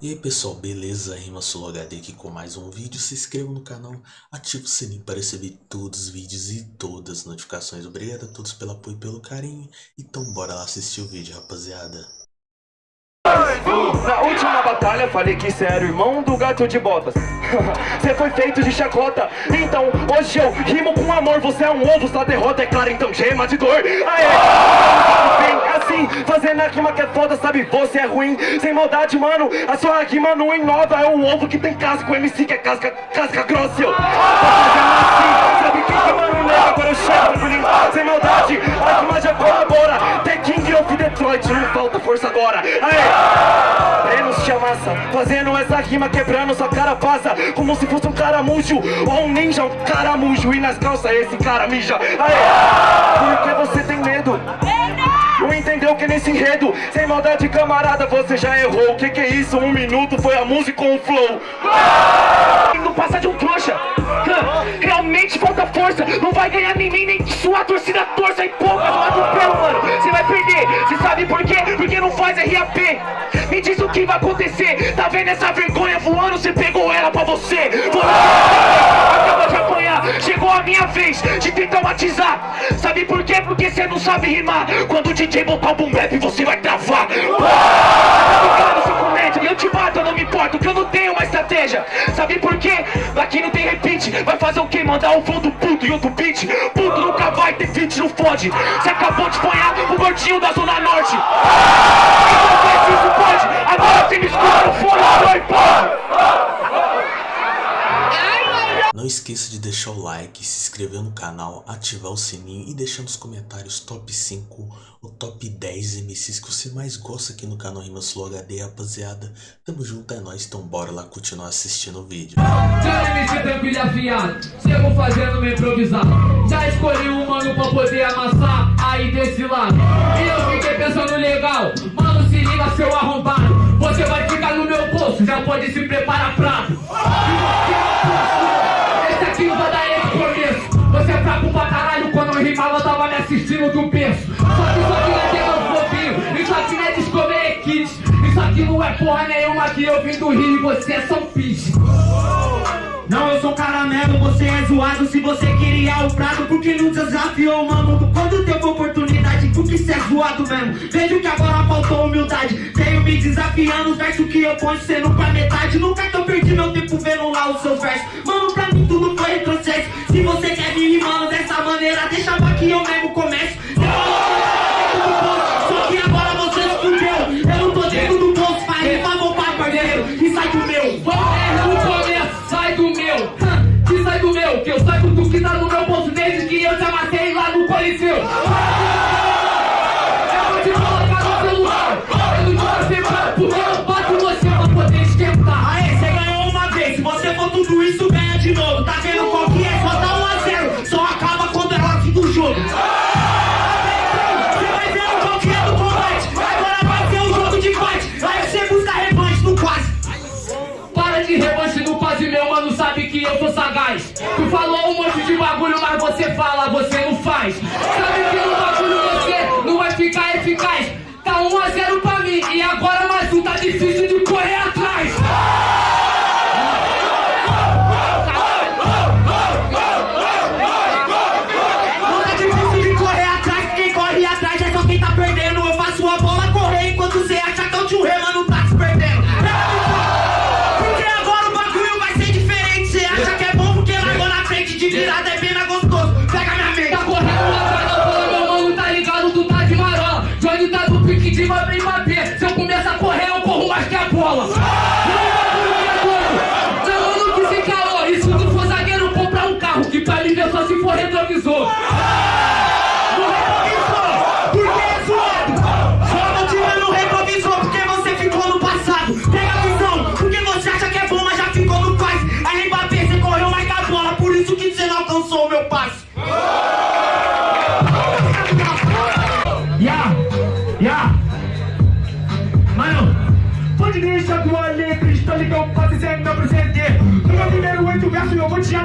E aí pessoal, beleza? Rima HD aqui com mais um vídeo. Se inscreva no canal, ative o sininho para receber todos os vídeos e todas as notificações. Obrigado a todos pelo apoio e pelo carinho. Então bora lá assistir o vídeo, rapaziada. Na última batalha falei que cê era o irmão do gato de botas. Cê foi feito de chacota. Então hoje eu rimo com amor. Você é um ovo, sua derrota é clara Então gema de dor. Aê! Assim, fazendo a rima que é foda Sabe, você é ruim, sem maldade, mano. A sua rima não inova. É o ovo que tem casca, o MC que é casca, casca grossa eu. Assim, sabe quem que mano? Nega Agora eu chego, sem maldade A rima já colabora. The King of Detroit, não falta força agora. Aê! Amassa, fazendo essa rima quebrando sua cara passa Como se fosse um caramujo ou um ninja, um caramujo E nas calças esse cara mija Aê! Por que você tem medo? Não entendeu que nesse enredo, sem maldade camarada, você já errou O que que é isso? Um minuto foi a música com o flow Não passa de um trouxa Realmente falta força Não vai ganhar nem mim, nem sua torcida torça E pouca do atropelo, mano Você vai perder, você sabe por quê? Porque não faz RAP vai acontecer. Tá vendo essa vergonha voando? Você pegou ela pra você. Acaba de apanhar. Chegou a minha vez de te traumatizar. Sabe por quê? Porque você não sabe rimar. Quando o DJ botar o boom bap você vai travar. Tá seu comédia. Eu te bato, eu não me importo Que eu não tenho uma estratégia. Sabe por quê? Aqui não tem repeat Vai fazer o quê? Mandar um flow do puto e outro beat? Puto nunca vai ter feat, não fode. Você acabou de apanhar o gordinho da Zona Norte Então vê se isso pode Agora você me escuta no fone, foi, porra Não esqueça de deixar o like, se inscrever no canal, ativar o sininho e deixar nos comentários top 5 ou top 10 MCs que você mais gosta aqui no canal Rimas Flow HD, rapaziada. Tamo junto, é nóis, então bora lá continuar assistindo o vídeo. Já MC tranquilo afiado, chego fazendo meu improvisar. Já escolhi um mano pra poder amassar aí desse lado. E eu fiquei pensando legal, mano se liga seu arrombado. Você vai ficar no meu bolso, já pode se preparar pra... do berço. Só que isso aqui não é tema fofinho, isso aqui não é. Isso aqui não é porra nenhuma que eu vim do Rio e você é São Pis. Não, eu sou caramelo, você é zoado. Se você queria o prato, porque não desafiou, mano? Quando teve oportunidade, porque cê é zoado mesmo? Vejo que agora faltou humildade. Tenho me desafiando, os versos que eu ponho sendo pra metade. Nunca que eu perdi meu tempo vendo lá os seus versos. Mano, Tu falou um monte de bagulho, mas você fala, você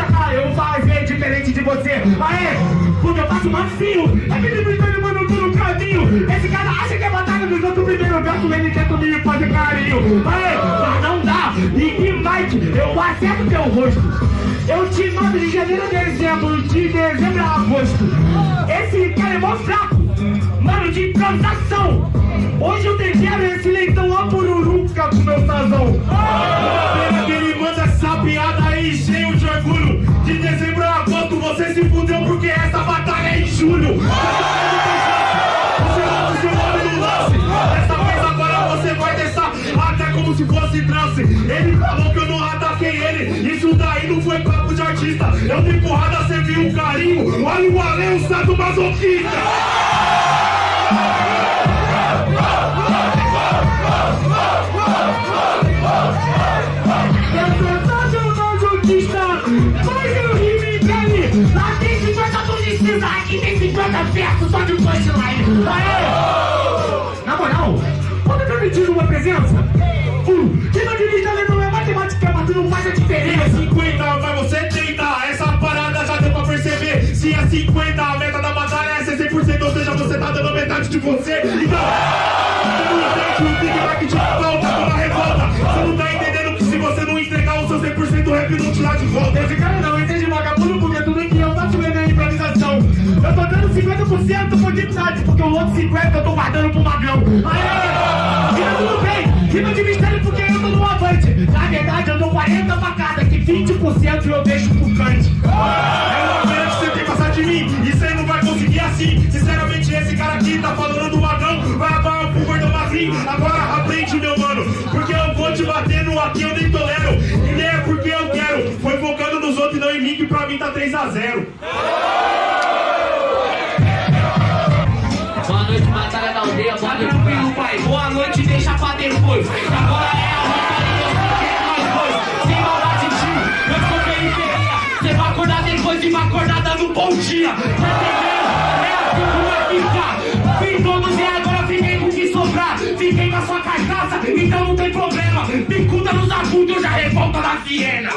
atacar Eu vou fazer diferente de você Aê, porque eu faço macio É que ele me mano, no caminho Esse cara acha que é batalha dos outros primeiro verso ele tenta me fazer carinho. Aê, mas não dá. E que Mike, eu acerto teu rosto. Eu te mando de janeiro a dezembro, de dezembro a agosto. Esse cara é mó fraco, mano, de improvisação. Hoje eu tempero esse leitão a pururuca com meu sazão. Que ele manda essa piada De dezembro a agosto você se fudeu porque essa batalha é em julho. Você bota o seu nome no lance. Dessa vez agora você vai deixar até como se fosse trance. Ele falou que eu não ataquei ele. Isso daí não foi papo de artista. Eu dei porrada, você viu um carinho. Olha o além, o santo masoquista. Eu publicistas, aqui tem 50 versos só de punchline. Aê! Na moral, pode permitir uma presença? Uh, quem não dirige ali não é matemática, mas tu não faz a é diferença. 50, mas você tenta. Essa parada já deu pra perceber. Se é 50, a meta da batalha é ser 100%. Ou seja, você tá dando metade de você. Então, 50% por dignidade, porque o outro 50% eu tô guardando pro magrão. Aê! Tá tudo bem, rima de mistério porque eu tô no avante. Na verdade eu dou 40 facadas, que 20% eu deixo pro cante. É uma que você tem passar de mim. E você não vai conseguir assim. Sinceramente, esse cara aqui tá falando do magrão. Vai acabar pro gordão magrinho. Agora aprende, meu mano. Porque eu vou te bater no aqui, eu nem tolero. E nem é porque eu quero. Foi focando nos outros e não em mim, que pra mim tá 3x0. Noite, tranquilo, pai. Boa noite, deixa pra depois. Agora é a batalha e nós dois. Sem maldade, tio, eu sou periferia. Você vai acordar depois de uma acordada no bom dia. Tá entendendo? É assim que vai ficar. Fiz todos e agora fiquei com o que sobrar. Fiquei com a sua carcaça, então não tem problema. Picuda nos agudos, eu já revolta da Viena.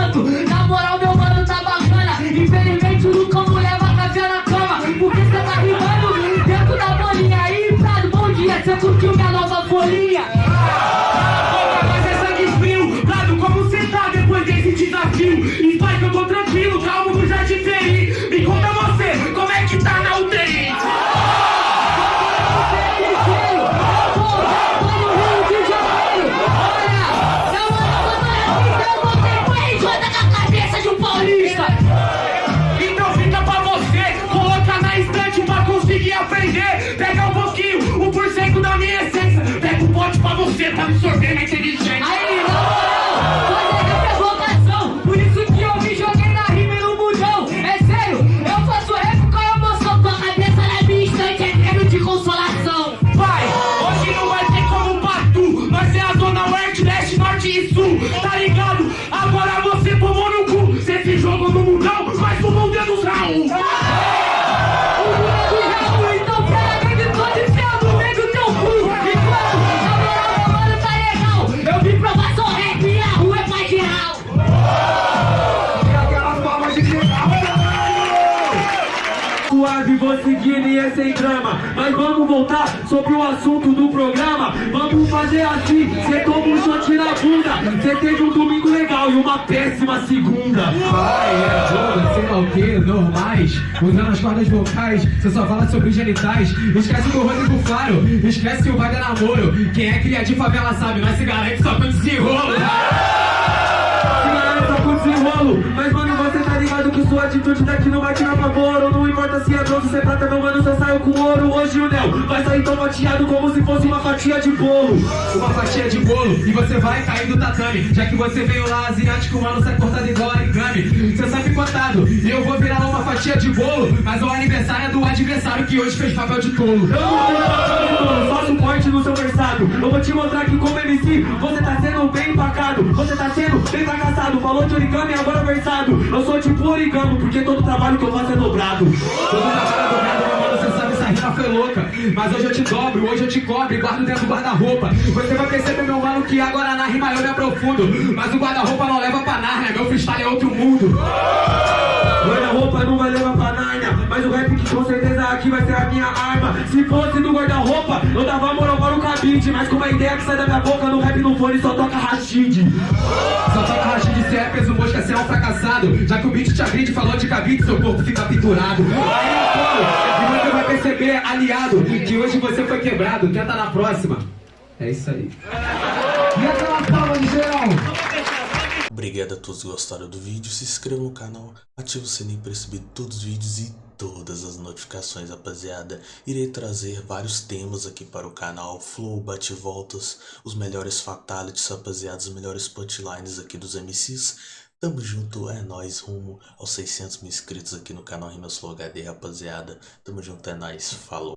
Enquanto, na moral, meu mano tá bacana. Infelizmente, o Lucão não leva café na cama. Porque cê tá rimando dentro da bolinha. Aí, Prado, bom dia, cê curtiu minha nova folhinha? Mas é sangue frio. Prado, como cê tá depois desse desafio? E pai, que eu tô tranquilo, calmo Suave, vou seguindo e é sem drama. Mas vamos voltar sobre o assunto do programa. Vamos fazer assim, cê toma um shot na bunda. Cê teve um domingo legal e uma péssima segunda. Pai, é jogo, sei lá o que, normais. Usando as cordas vocais, você só fala sobre genitais. Esquece do Rodrigo Faro, esquece que o vai dar namoro. Quem é cria de favela sabe, mas se garante só com desenrolo Senhora, só Mas mano, você tá ligado que sua atitude daqui não vai tirar favor Não importa se é bronze, se é prata, meu mano, só saiu com ouro Hoje o Nel vai sair tão fatiado como se fosse uma fatia de bolo Uma fatia de bolo e você vai cair do tatame Já que você veio lá asiático, mano, sai cortado igual origami Você sabe contado, e eu vou virar uma fatia de bolo Mas o aniversário é do adversário que hoje fez papel de tolo Eu não de forte no seu versado. Eu vou te mostrar que como MC, você tá sendo bem empacado. Você tá sendo bem fracassado. Falou de origami, agora versado. Eu sou tipo origami, porque todo trabalho que eu faço é dobrado. Todo trabalho é dobrado, meu mano, você sabe, essa rima foi louca. Mas hoje eu te dobro, hoje eu te cobre, guardo dentro do guarda-roupa. Você vai perceber, meu mano, que agora na rima eu me aprofundo. Mas o guarda-roupa não leva pra Nárnia, meu freestyle é outro mundo. Guarda-roupa não vai levar pra Nárnia Mas o rap que com certeza aqui vai ser a minha arma Se fosse do guarda-roupa, eu dava moral para o cabide Mas com a ideia que sai da minha boca, no rap no fone só toca Rashid Só toca Rashid, se é peso mosca, você é um fracassado. Já que o beat te agride, falou de cabide, seu corpo fica pendurado. Aí eu falo, e você vai perceber, aliado, que hoje você foi quebrado. Tenta na próxima. É isso aí. E aquela palma de geral. Obrigado a todos que gostaram do vídeo, se inscreva no canal, ative o sininho para receber todos os vídeos e todas as notificações, rapaziada. Irei trazer vários temas aqui para o canal, flow, bate-voltas, os melhores fatalities, rapaziada, os melhores punchlines aqui dos MCs. Tamo junto, é nóis, rumo aos 600 mil inscritos aqui no canal Rimas Flow HD, rapaziada. Tamo junto, é nóis, falou.